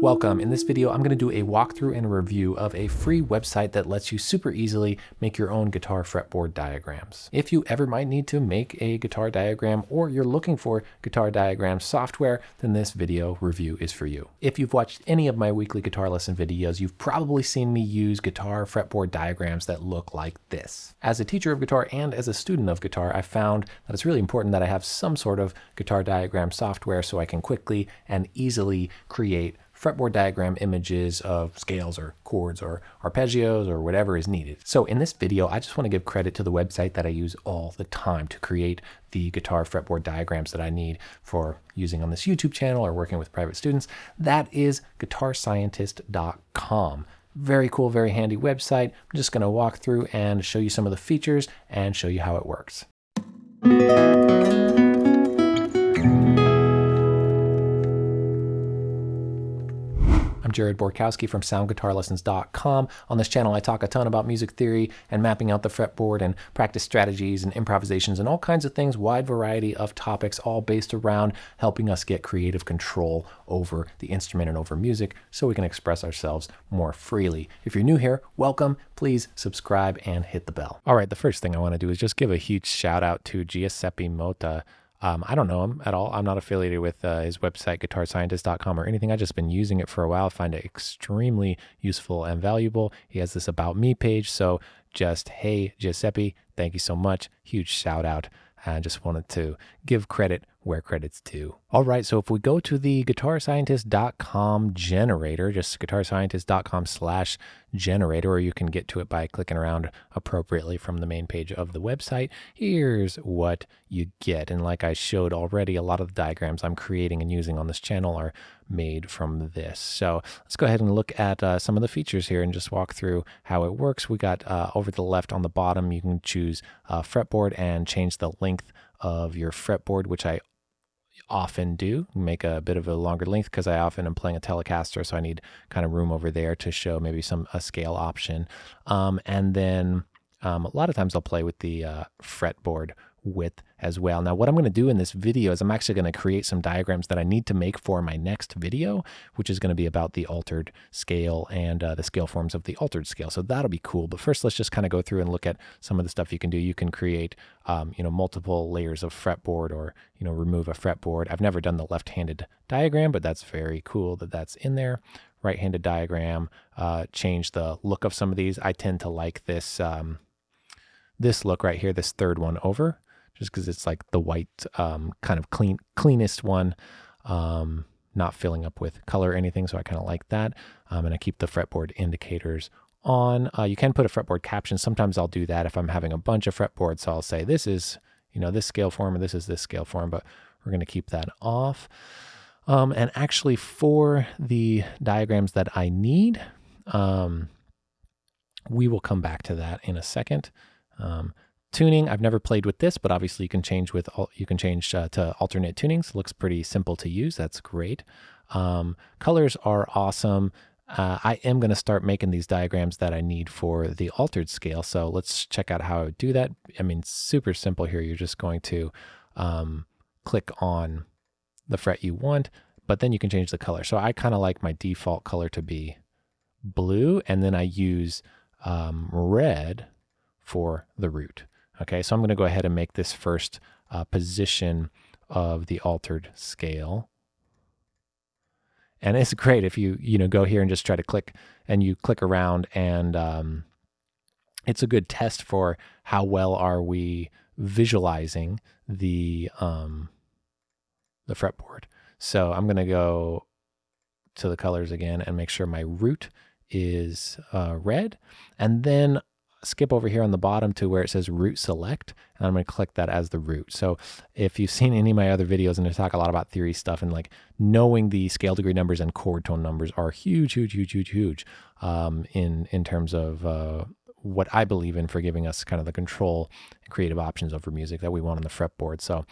Welcome. In this video, I'm going to do a walkthrough and a review of a free website that lets you super easily make your own guitar fretboard diagrams. If you ever might need to make a guitar diagram or you're looking for guitar diagram software, then this video review is for you. If you've watched any of my weekly guitar lesson videos, you've probably seen me use guitar fretboard diagrams that look like this. As a teacher of guitar and as a student of guitar, I found that it's really important that I have some sort of guitar diagram software so I can quickly and easily create fretboard diagram images of scales or chords or arpeggios or whatever is needed. So in this video, I just want to give credit to the website that I use all the time to create the guitar fretboard diagrams that I need for using on this YouTube channel or working with private students. That is guitarscientist.com. Very cool, very handy website. I'm just going to walk through and show you some of the features and show you how it works. I'm Jared Borkowski from SoundGuitarLessons.com. On this channel, I talk a ton about music theory and mapping out the fretboard and practice strategies and improvisations and all kinds of things, wide variety of topics, all based around helping us get creative control over the instrument and over music so we can express ourselves more freely. If you're new here, welcome. Please subscribe and hit the bell. All right, the first thing I want to do is just give a huge shout out to Giuseppe Motta. Um, I don't know him at all. I'm not affiliated with uh, his website, guitarscientist.com or anything. I've just been using it for a while. I find it extremely useful and valuable. He has this About Me page. So just, hey, Giuseppe, thank you so much. Huge shout out. I just wanted to give credit where credit's due. All right, so if we go to the guitarscientist.com generator, just guitarscientist.com slash generator, or you can get to it by clicking around appropriately from the main page of the website, here's what you get. And like I showed already, a lot of the diagrams I'm creating and using on this channel are made from this. So let's go ahead and look at uh, some of the features here and just walk through how it works. We got uh, over to the left on the bottom, you can choose uh, fretboard and change the length of your fretboard, which I often do make a bit of a longer length because I often am playing a Telecaster, so I need kind of room over there to show maybe some a scale option. Um, and then um, a lot of times I'll play with the uh, fretboard width as well. Now, what I'm going to do in this video is I'm actually going to create some diagrams that I need to make for my next video, which is going to be about the altered scale and uh, the scale forms of the altered scale. So that'll be cool. But first, let's just kind of go through and look at some of the stuff you can do. You can create, um, you know, multiple layers of fretboard or, you know, remove a fretboard. I've never done the left-handed diagram, but that's very cool that that's in there. Right-handed diagram, uh, change the look of some of these. I tend to like this, um, this look right here, this third one over just because it's like the white um, kind of clean cleanest one, um, not filling up with color or anything. So I kind of like that. Um, and I keep the fretboard indicators on. Uh, you can put a fretboard caption. Sometimes I'll do that if I'm having a bunch of fretboards. So I'll say this is, you know, this scale form or this is this scale form, but we're going to keep that off. Um, and actually for the diagrams that I need, um, we will come back to that in a second. Um, tuning. I've never played with this, but obviously you can change with you can change uh, to alternate tunings. Looks pretty simple to use. That's great. Um, colors are awesome. Uh, I am going to start making these diagrams that I need for the altered scale. So let's check out how I do that. I mean, super simple here. You're just going to um, click on the fret you want, but then you can change the color. So I kind of like my default color to be blue, and then I use um, red for the root. Okay, so I'm going to go ahead and make this first uh, position of the altered scale. And it's great if you, you know, go here and just try to click and you click around and um, it's a good test for how well are we visualizing the, um, the fretboard. So I'm going to go to the colors again and make sure my root is uh, red. And then skip over here on the bottom to where it says root select, and I'm going to click that as the root. So if you've seen any of my other videos, and I talk a lot about theory stuff, and like knowing the scale degree numbers and chord tone numbers are huge, huge, huge, huge, huge um, in in terms of uh, what I believe in for giving us kind of the control and creative options over music that we want on the fretboard. So.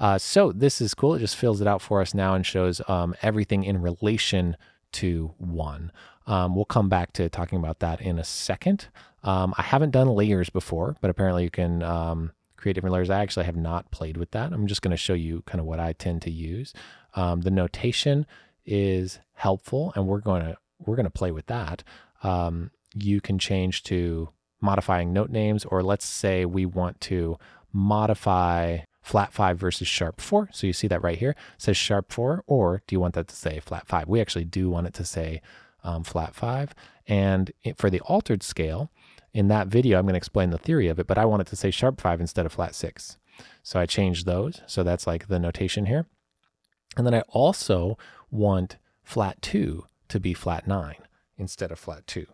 Uh, so this is cool. It just fills it out for us now and shows um, everything in relation to one. Um, we'll come back to talking about that in a second. Um, I haven't done layers before, but apparently you can um, create different layers. I actually have not played with that. I'm just going to show you kind of what I tend to use. Um, the notation is helpful, and we're going to we're going to play with that. Um, you can change to modifying note names, or let's say we want to modify flat five versus sharp four. So you see that right here it says sharp four, or do you want that to say flat five? We actually do want it to say um, flat five. And it, for the altered scale, in that video, I'm going to explain the theory of it, but I want it to say sharp five instead of flat six. So I changed those. So that's like the notation here. And then I also want flat two to be flat nine instead of flat two.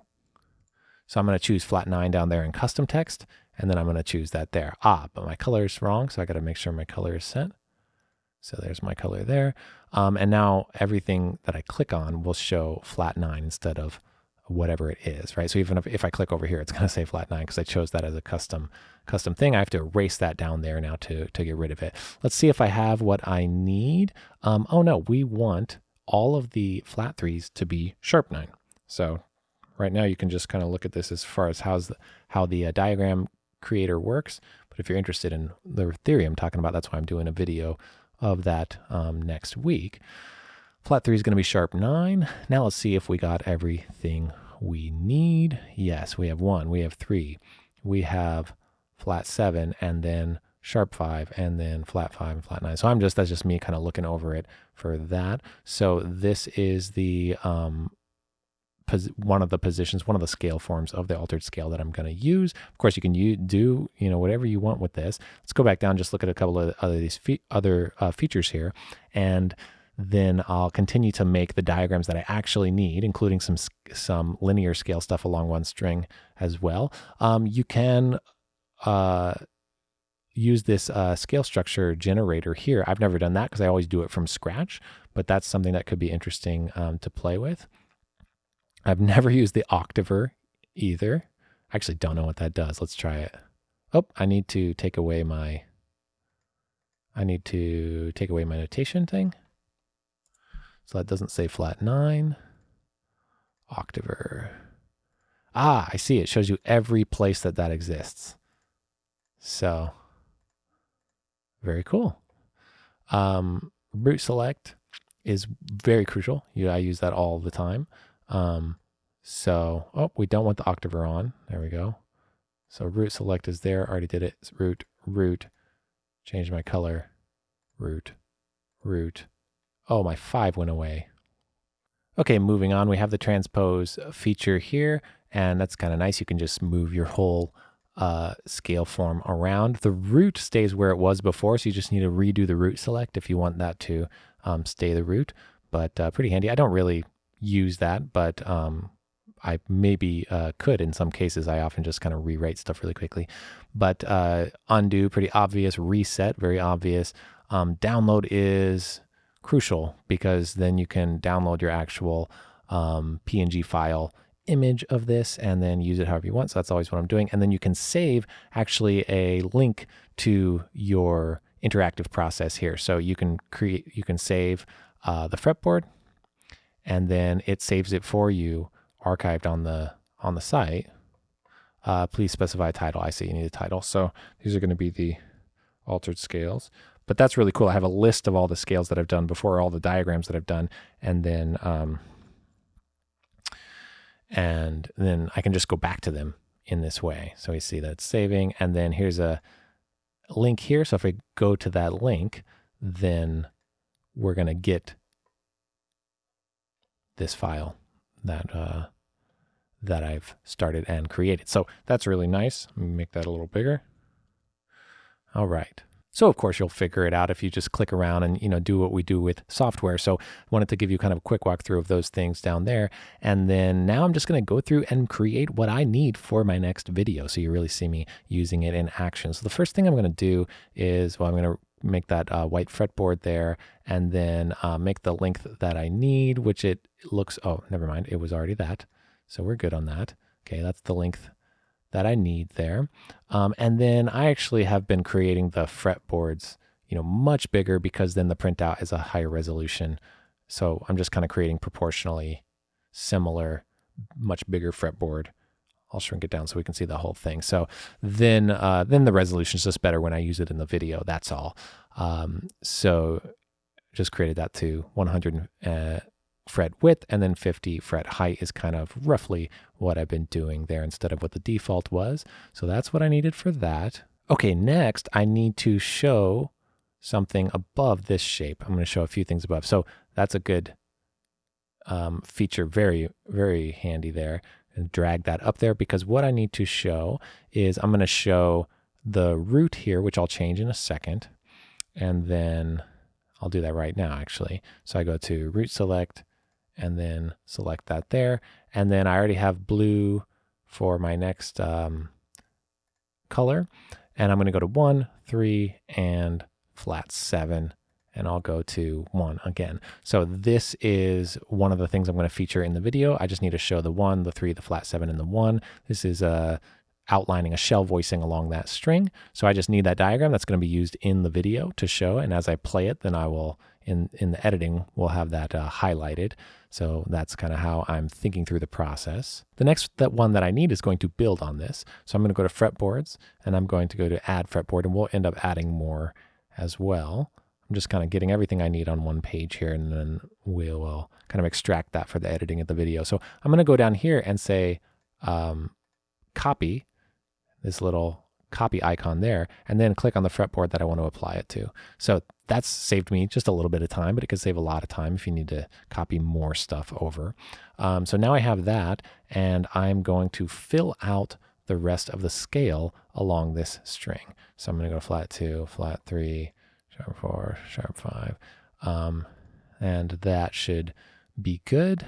So I'm going to choose flat nine down there in custom text, and then I'm going to choose that there. Ah, but my color is wrong, so I got to make sure my color is set. So there's my color there. Um, and now everything that I click on will show flat nine instead of whatever it is, right? So even if, if I click over here, it's going to say flat nine because I chose that as a custom custom thing. I have to erase that down there now to, to get rid of it. Let's see if I have what I need. Um, oh no, we want all of the flat threes to be sharp nine. So right now you can just kind of look at this as far as how's the, how the uh, diagram creator works. But if you're interested in the theory I'm talking about, that's why I'm doing a video of that um, next week. Flat 3 is going to be sharp 9. Now let's see if we got everything we need. Yes, we have 1, we have 3, we have flat 7, and then sharp 5, and then flat 5 and flat 9. So I'm just, that's just me kind of looking over it for that. So this is the um, one of the positions, one of the scale forms of the altered scale that I'm going to use. Of course, you can do you know whatever you want with this. Let's go back down, just look at a couple of other these fe other uh, features here, and then I'll continue to make the diagrams that I actually need, including some some linear scale stuff along one string as well. Um, you can uh, use this uh, scale structure generator here. I've never done that because I always do it from scratch, but that's something that could be interesting um, to play with. I've never used the Octaver either. I actually don't know what that does. Let's try it. Oh, I need to take away my, I need to take away my notation thing. So that doesn't say flat nine. Octaver. Ah, I see. It shows you every place that that exists. So very cool. Um, root select is very crucial. You, I use that all the time. Um, so, oh, we don't want the Octaver on. There we go. So root select is there. Already did it. It's root, root. Change my color. Root, root. Oh, my five went away. Okay, moving on. We have the transpose feature here, and that's kind of nice. You can just move your whole uh, scale form around. The root stays where it was before, so you just need to redo the root select if you want that to um, stay the root, but uh, pretty handy. I don't really use that, but um, I maybe uh, could in some cases. I often just kind of rewrite stuff really quickly. But uh, undo, pretty obvious. Reset, very obvious. Um, download is crucial because then you can download your actual um, PNG file image of this and then use it however you want. So that's always what I'm doing. And then you can save actually a link to your interactive process here. So you can create, you can save uh, the fretboard and then it saves it for you archived on the on the site. Uh, please specify a title. I see you need a title. So these are going to be the altered scales. But that's really cool. I have a list of all the scales that I've done before, all the diagrams that I've done, and then um, and then I can just go back to them in this way. So we see that it's saving, and then here's a link here. So if I go to that link, then we're going to get this file that uh, that I've started and created. So that's really nice. Make that a little bigger. All right. So of course you'll figure it out if you just click around and you know do what we do with software. So I wanted to give you kind of a quick walkthrough of those things down there. And then now I'm just going to go through and create what I need for my next video. So you really see me using it in action. So the first thing I'm going to do is, well, I'm going to make that uh, white fretboard there and then uh, make the length that I need, which it looks, oh, never mind. It was already that. So we're good on that. Okay, that's the length that I need there. Um, and then I actually have been creating the fretboards, you know, much bigger because then the printout is a higher resolution. So I'm just kind of creating proportionally similar, much bigger fretboard I'll shrink it down so we can see the whole thing. So then, uh, then the resolution is just better when I use it in the video. That's all. Um, so just created that to 100, uh, fret width and then 50 fret height is kind of roughly what I've been doing there instead of what the default was. So that's what I needed for that. Okay, next I need to show something above this shape. I'm going to show a few things above. So that's a good um, feature, very, very handy there. And drag that up there because what I need to show is I'm going to show the root here, which I'll change in a second. And then I'll do that right now, actually. So I go to root select and then select that there. And then I already have blue for my next um, color. And I'm going to go to one, three, and flat seven. And I'll go to one again. So this is one of the things I'm going to feature in the video. I just need to show the one, the three, the flat seven, and the one. This is a outlining a shell voicing along that string. So I just need that diagram that's going to be used in the video to show. And as I play it, then I will, in, in the editing, we'll have that uh, highlighted. So that's kind of how I'm thinking through the process. The next that one that I need is going to build on this. So I'm going to go to fretboards and I'm going to go to add fretboard and we'll end up adding more as well. I'm just kind of getting everything I need on one page here and then we will kind of extract that for the editing of the video. So I'm going to go down here and say um, copy this little copy icon there, and then click on the fretboard that I want to apply it to. So that's saved me just a little bit of time, but it could save a lot of time if you need to copy more stuff over. Um, so now I have that, and I'm going to fill out the rest of the scale along this string. So I'm going to go flat 2, flat 3, sharp 4, sharp 5, um, and that should be good.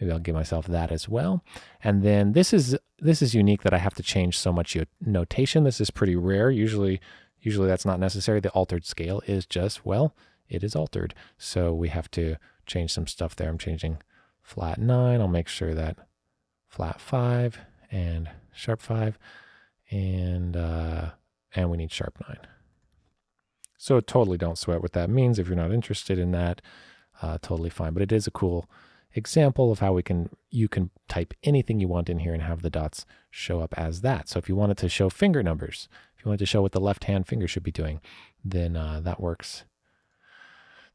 Maybe I'll give myself that as well. And then this is this is unique that I have to change so much notation. This is pretty rare. Usually, usually that's not necessary. The altered scale is just, well, it is altered. So we have to change some stuff there. I'm changing flat nine. I'll make sure that flat five and sharp five and, uh, and we need sharp nine. So totally don't sweat what that means. If you're not interested in that, uh, totally fine. But it is a cool example of how we can you can type anything you want in here and have the dots show up as that. So if you wanted to show finger numbers, if you wanted to show what the left hand finger should be doing, then uh, that works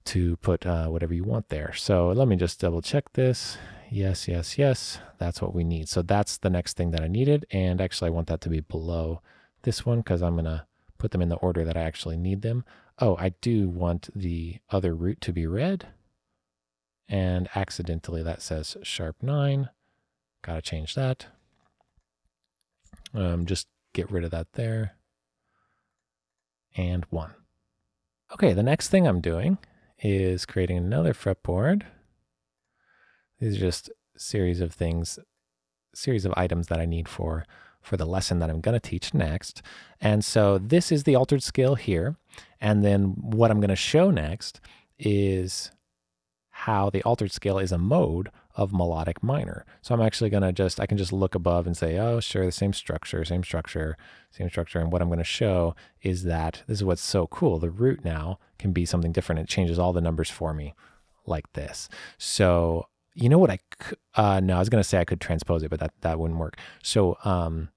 to put uh, whatever you want there. So let me just double check this. Yes, yes, yes. That's what we need. So that's the next thing that I needed. And actually I want that to be below this one because I'm going to put them in the order that I actually need them. Oh, I do want the other root to be red and accidentally that says sharp 9. Got to change that. Um, just get rid of that there. And 1. Okay, the next thing I'm doing is creating another fretboard. These are just series of things, series of items that I need for for the lesson that I'm going to teach next. And so this is the altered scale here. And then what I'm going to show next is how the altered scale is a mode of melodic minor. So I'm actually going to just, I can just look above and say, oh, sure, the same structure, same structure, same structure. And what I'm going to show is that this is what's so cool. The root now can be something different. It changes all the numbers for me like this. So you know what I, uh, no, I was going to say I could transpose it, but that, that wouldn't work. So, um,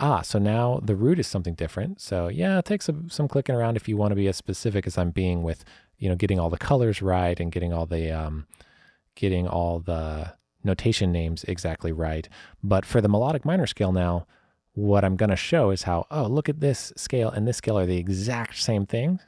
ah, so now the root is something different. So yeah, it takes some, some clicking around if you want to be as specific as I'm being with you know, getting all the colors right and getting all the um, getting all the notation names exactly right. But for the melodic minor scale now, what I'm going to show is how, oh, look at this scale and this scale are the exact same things,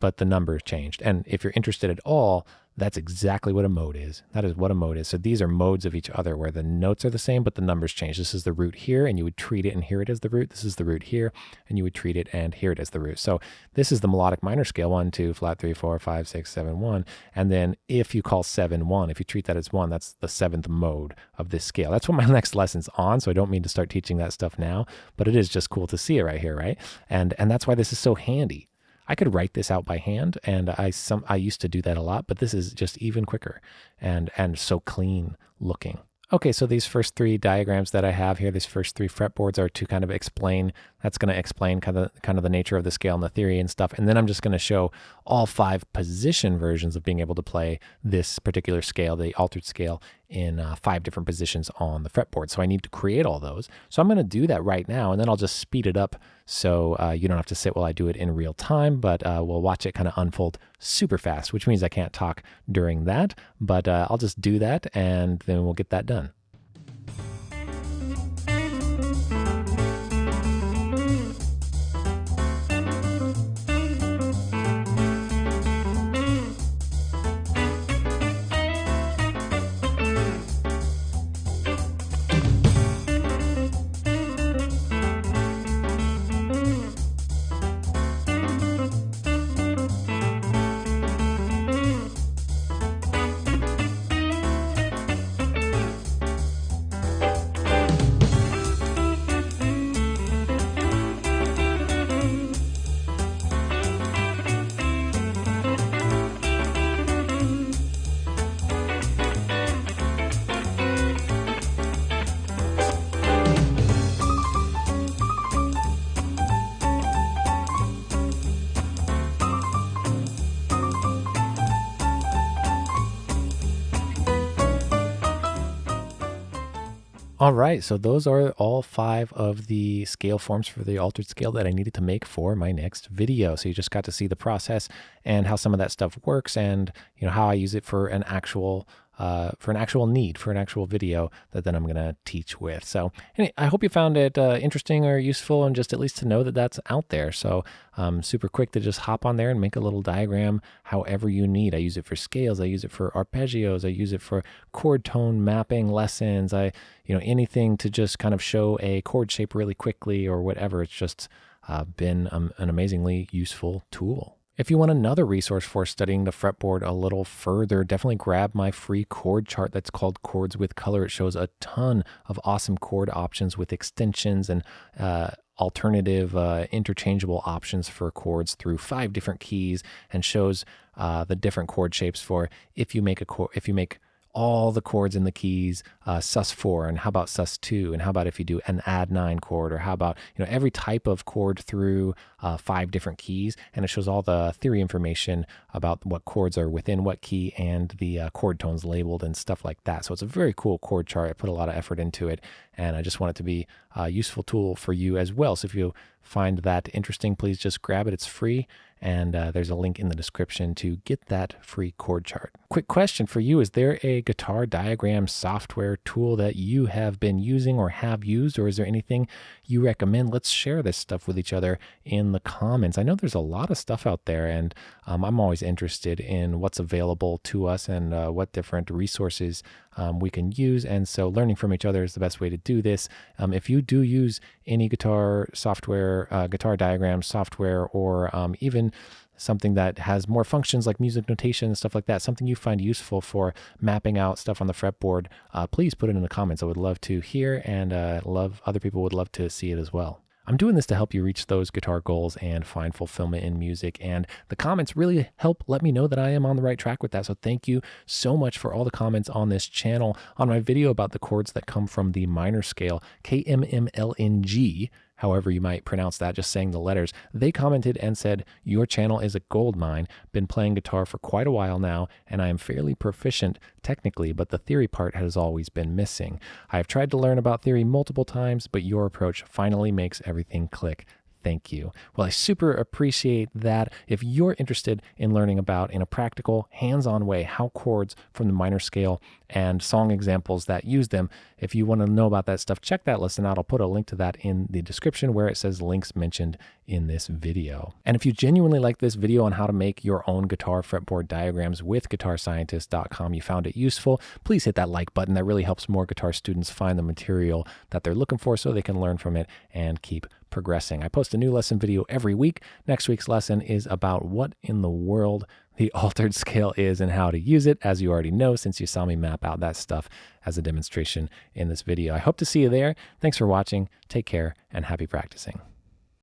but the numbers changed. And if you're interested at all, that's exactly what a mode is. That is what a mode is. So these are modes of each other where the notes are the same, but the numbers change. This is the root here, and you would treat it and hear it as the root. This is the root here, and you would treat it and hear it as the root. So this is the melodic minor scale one, two, flat three, four, five, six, seven, one. And then if you call seven one, if you treat that as one, that's the seventh mode of this scale. That's what my next lesson's on. So I don't mean to start teaching that stuff now, but it is just cool to see it right here, right? And and that's why this is so handy I could write this out by hand, and I some I used to do that a lot, but this is just even quicker and and so clean looking. Okay, so these first three diagrams that I have here, these first three fretboards are to kind of explain, that's going to explain kind of, kind of the nature of the scale and the theory and stuff. And then I'm just going to show all five position versions of being able to play this particular scale, the altered scale, in uh, five different positions on the fretboard. So I need to create all those. So I'm going to do that right now, and then I'll just speed it up so uh, you don't have to sit while I do it in real time, but uh, we'll watch it kind of unfold super fast, which means I can't talk during that. But uh, I'll just do that, and then we'll get that done. All right, so those are all five of the scale forms for the altered scale that I needed to make for my next video. So you just got to see the process and how some of that stuff works and you know how I use it for an actual uh, for an actual need, for an actual video that then I'm going to teach with. So anyway, I hope you found it uh, interesting or useful and just at least to know that that's out there. So um, super quick to just hop on there and make a little diagram however you need. I use it for scales. I use it for arpeggios. I use it for chord tone mapping lessons. I, you know, anything to just kind of show a chord shape really quickly or whatever. It's just uh, been um, an amazingly useful tool. If you want another resource for studying the fretboard a little further, definitely grab my free chord chart that's called Chords with Color. It shows a ton of awesome chord options with extensions and uh, alternative uh, interchangeable options for chords through five different keys and shows uh, the different chord shapes for if you make a chord, if you make all the chords in the keys, uh, sus4, and how about sus2, and how about if you do an add nine chord, or how about you know every type of chord through uh, five different keys, and it shows all the theory information about what chords are within what key and the uh, chord tones labeled and stuff like that. So it's a very cool chord chart. I put a lot of effort into it, and I just want it to be a useful tool for you as well. So if you find that interesting, please just grab it. It's free and uh, there's a link in the description to get that free chord chart. Quick question for you Is there a guitar diagram software tool that you have been using or have used, or is there anything you recommend? Let's share this stuff with each other in the comments. I know there's a lot of stuff out there, and um, I'm always interested in what's available to us and uh, what different resources um, we can use. And so, learning from each other is the best way to do this. Um, if you do use any guitar software, uh, guitar diagram software, or um, something that has more functions like music notation and stuff like that, something you find useful for mapping out stuff on the fretboard, uh, please put it in the comments. I would love to hear and uh, love other people would love to see it as well. I'm doing this to help you reach those guitar goals and find fulfillment in music. And the comments really help let me know that I am on the right track with that. So thank you so much for all the comments on this channel. On my video about the chords that come from the minor scale, KMMLNG, however you might pronounce that, just saying the letters, they commented and said, Your channel is a gold mine. Been playing guitar for quite a while now, and I am fairly proficient technically, but the theory part has always been missing. I have tried to learn about theory multiple times, but your approach finally makes everything click thank you. Well, I super appreciate that. If you're interested in learning about, in a practical, hands on way, how chords from the minor scale and song examples that use them, if you want to know about that stuff, check that lesson out. I'll put a link to that in the description where it says links mentioned in this video. And if you genuinely like this video on how to make your own guitar fretboard diagrams with guitarscientist.com, you found it useful, please hit that like button. That really helps more guitar students find the material that they're looking for so they can learn from it and keep progressing. I post a new lesson video every week. Next week's lesson is about what in the world the altered scale is and how to use it, as you already know, since you saw me map out that stuff as a demonstration in this video. I hope to see you there. Thanks for watching. Take care and happy practicing.